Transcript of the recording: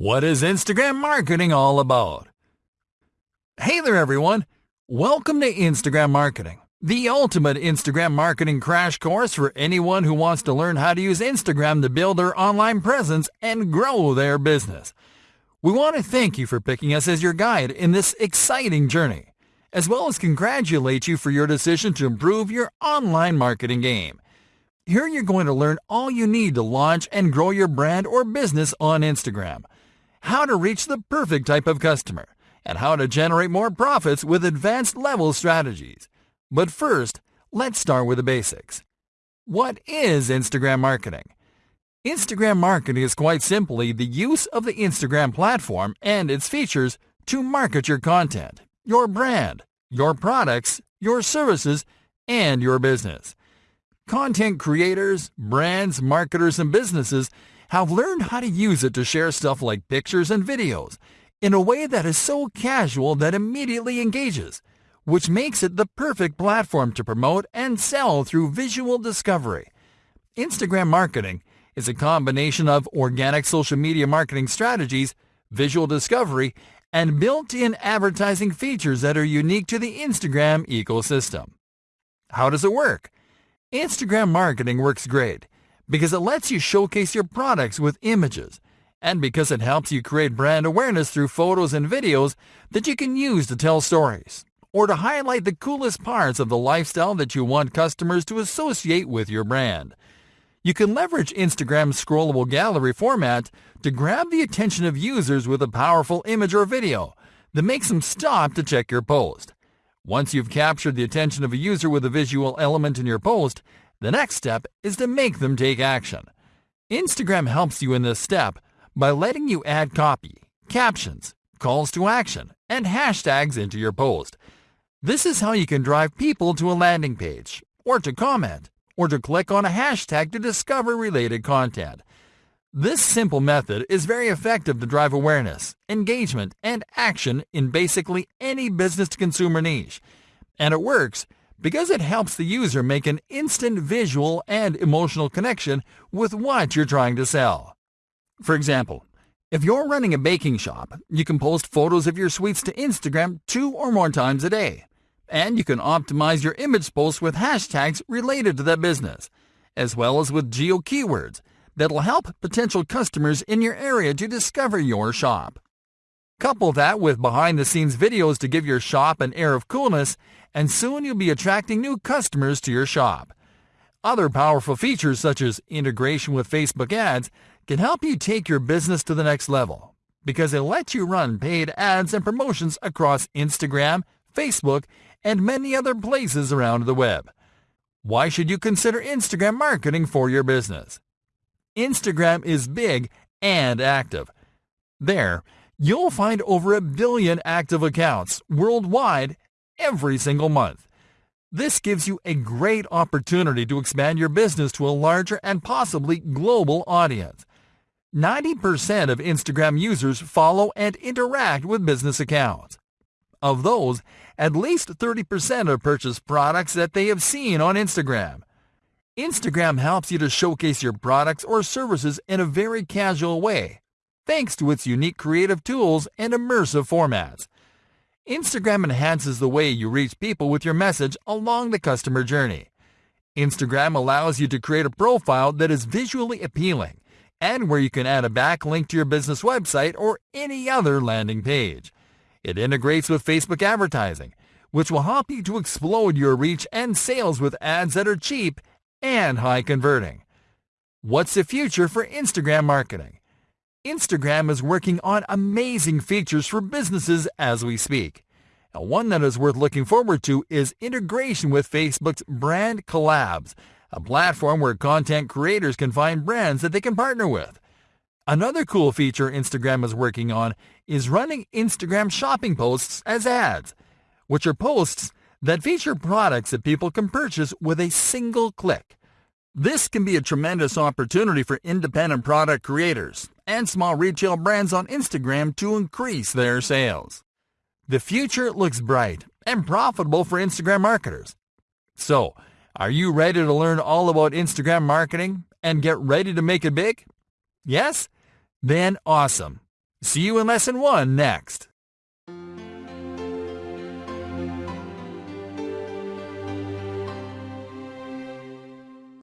What is Instagram marketing all about? Hey there, everyone. Welcome to Instagram Marketing, the ultimate Instagram marketing crash course for anyone who wants to learn how to use Instagram to build their online presence and grow their business. We want to thank you for picking us as your guide in this exciting journey, as well as congratulate you for your decision to improve your online marketing game. Here you're going to learn all you need to launch and grow your brand or business on Instagram how to reach the perfect type of customer, and how to generate more profits with advanced level strategies. But first, let's start with the basics. What is Instagram marketing? Instagram marketing is quite simply the use of the Instagram platform and its features to market your content, your brand, your products, your services, and your business. Content creators, brands, marketers, and businesses have learned how to use it to share stuff like pictures and videos in a way that is so casual that immediately engages, which makes it the perfect platform to promote and sell through visual discovery. Instagram marketing is a combination of organic social media marketing strategies, visual discovery, and built-in advertising features that are unique to the Instagram ecosystem. How does it work? Instagram marketing works great because it lets you showcase your products with images, and because it helps you create brand awareness through photos and videos that you can use to tell stories, or to highlight the coolest parts of the lifestyle that you want customers to associate with your brand. You can leverage Instagram's scrollable gallery format to grab the attention of users with a powerful image or video that makes them stop to check your post. Once you've captured the attention of a user with a visual element in your post, the next step is to make them take action. Instagram helps you in this step by letting you add copy, captions, calls to action, and hashtags into your post. This is how you can drive people to a landing page, or to comment, or to click on a hashtag to discover related content. This simple method is very effective to drive awareness, engagement, and action in basically any business-to-consumer niche. And it works because it helps the user make an instant visual and emotional connection with what you're trying to sell. For example, if you're running a baking shop, you can post photos of your sweets to Instagram two or more times a day. And you can optimize your image posts with hashtags related to that business, as well as with geo keywords that'll help potential customers in your area to discover your shop. Couple that with behind the scenes videos to give your shop an air of coolness, and soon you'll be attracting new customers to your shop. Other powerful features such as integration with Facebook ads can help you take your business to the next level because it lets you run paid ads and promotions across Instagram, Facebook, and many other places around the web. Why should you consider Instagram marketing for your business? Instagram is big and active. There, you'll find over a billion active accounts worldwide every single month. This gives you a great opportunity to expand your business to a larger and possibly global audience. 90% of Instagram users follow and interact with business accounts. Of those, at least 30% have purchased products that they have seen on Instagram. Instagram helps you to showcase your products or services in a very casual way thanks to its unique creative tools and immersive formats. Instagram enhances the way you reach people with your message along the customer journey. Instagram allows you to create a profile that is visually appealing and where you can add a backlink to your business website or any other landing page. It integrates with Facebook advertising, which will help you to explode your reach and sales with ads that are cheap and high converting. What's the future for Instagram marketing? Instagram is working on amazing features for businesses as we speak. And one that is worth looking forward to is integration with Facebook's Brand Collabs, a platform where content creators can find brands that they can partner with. Another cool feature Instagram is working on is running Instagram shopping posts as ads, which are posts that feature products that people can purchase with a single click. This can be a tremendous opportunity for independent product creators and small retail brands on Instagram to increase their sales. The future looks bright and profitable for Instagram marketers. So, are you ready to learn all about Instagram marketing and get ready to make it big? Yes? Then awesome. See you in lesson one next.